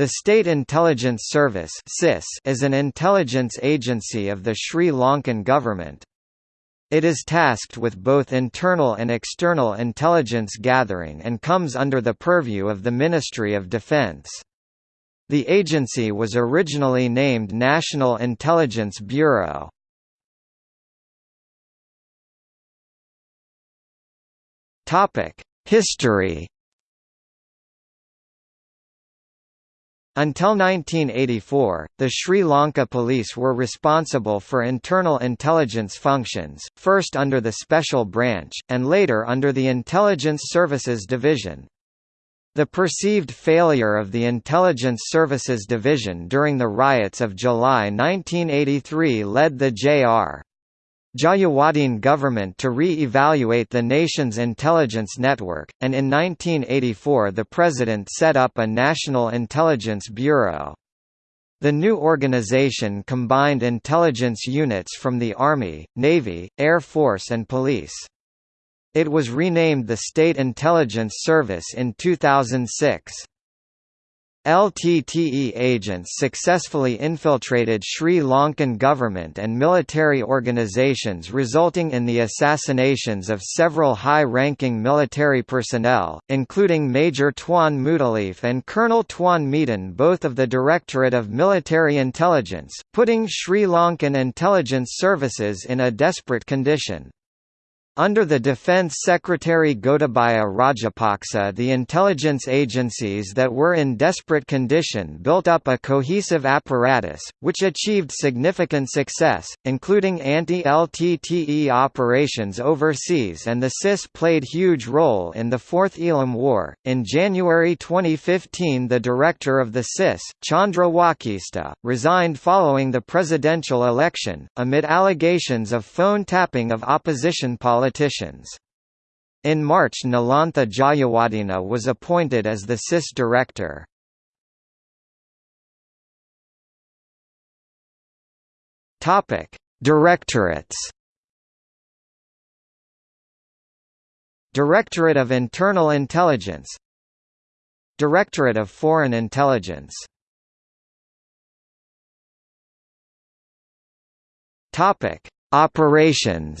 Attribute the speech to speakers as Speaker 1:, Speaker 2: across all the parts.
Speaker 1: The State Intelligence Service is an intelligence agency of the Sri Lankan government. It is tasked with both internal and external intelligence gathering and comes under the purview of the Ministry of Defence. The agency was originally named National Intelligence Bureau. History Until 1984, the Sri Lanka Police were responsible for internal intelligence functions, first under the Special Branch, and later under the Intelligence Services Division. The perceived failure of the Intelligence Services Division during the riots of July 1983 led the J.R. Jayewardene government to re-evaluate the nation's intelligence network, and in 1984 the President set up a National Intelligence Bureau. The new organization combined intelligence units from the Army, Navy, Air Force and Police. It was renamed the State Intelligence Service in 2006. LTTE agents successfully infiltrated Sri Lankan government and military organizations resulting in the assassinations of several high-ranking military personnel, including Major Tuan Muthaliff and Colonel Tuan Meedin both of the Directorate of Military Intelligence, putting Sri Lankan intelligence services in a desperate condition. Under the Defence Secretary Gotabaya Rajapaksa the intelligence agencies that were in desperate condition built up a cohesive apparatus, which achieved significant success, including anti-LTTE operations overseas and the CIS played huge role in the Fourth Eelam War. In January 2015 the director of the CIS, Chandra Wakishta, resigned following the presidential election, amid allegations of phone tapping of opposition politicians politicians. In March Nilantha Jayawardena was appointed as the SIS director. Directorates Directorate of Internal Intelligence Directorate of Foreign Intelligence Topic: Operations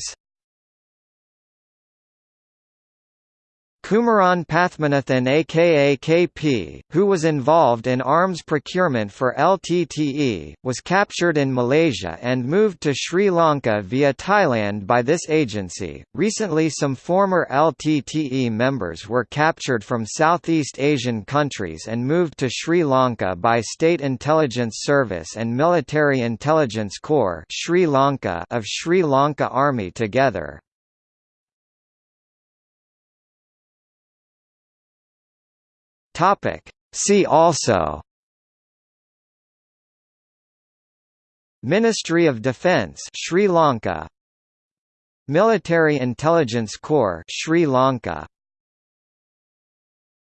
Speaker 1: Kumaran Pathmanathan aka KP, who was involved in arms procurement for LTTE, was captured in Malaysia and moved to Sri Lanka via Thailand by this agency. Recently, some former LTTE members were captured from Southeast Asian countries and moved to Sri Lanka by State Intelligence Service and Military Intelligence Corps Sri Lanka of Sri Lanka Army together.
Speaker 2: Topic. See also
Speaker 1: Ministry of Defence Sri Lanka Military Intelligence Corps Sri Lanka